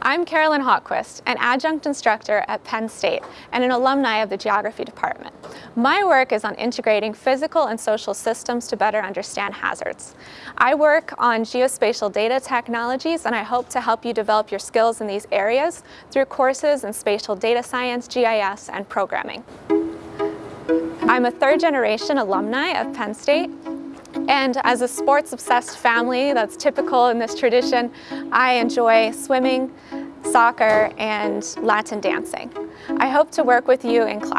I'm Carolynne Hultquist, an adjunct instructor at Penn State and an alumni of the Geography Department. My work is on integrating physical and social systems to better understand hazards. I work on geospatial data technologies and I hope to help you develop your skills in these areas through courses in spatial data science, GIS, and programming. I'm a third generation alumni of Penn State and as a sports-obsessed family that's typical in this tradition, I enjoy swimming, soccer, and Latin dancing. I hope to work with you in class.